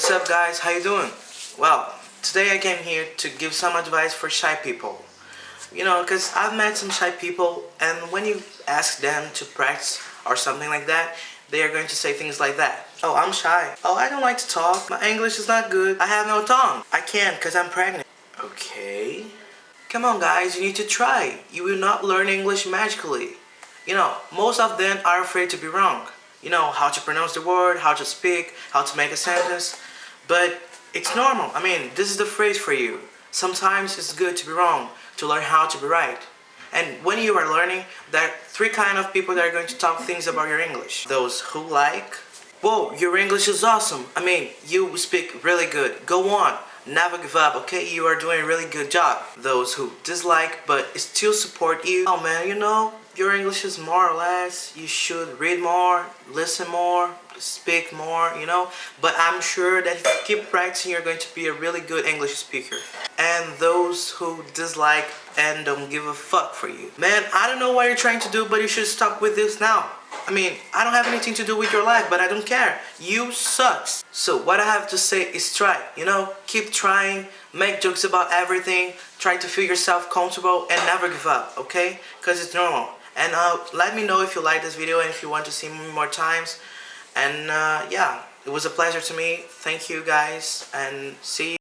what's up guys? How you doing? Well, today I came here to give some advice for shy people. You know, because I've met some shy people and when you ask them to practice or something like that, they are going to say things like that. Oh, I'm shy. Oh, I don't like to talk. My English is not good. I have no tongue. I can't because I'm pregnant. Okay. Come on guys, you need to try. You will not learn English magically. You know, most of them are afraid to be wrong. You know, how to pronounce the word, how to speak, how to make a sentence. But it's normal. I mean, this is the phrase for you. Sometimes it's good to be wrong, to learn how to be right. And when you are learning, there are three kind of people that are going to talk things about your English. Those who like, whoa, your English is awesome. I mean, you speak really good. Go on, never give up, okay? You are doing a really good job. Those who dislike but still support you. Oh man, you know, your English is more or less, you should read more, listen more, speak more, you know. But I'm sure that if you keep practicing, you're going to be a really good English speaker. And those who dislike and don't give a fuck for you. Man, I don't know what you're trying to do, but you should stop with this now. I mean, I don't have anything to do with your life, but I don't care. You sucks. So what I have to say is try, you know? Keep trying, make jokes about everything, try to feel yourself comfortable, and never give up, okay? Because it's normal. And uh, let me know if you like this video and if you want to see me more times. And uh, yeah, it was a pleasure to me. Thank you guys, and see you.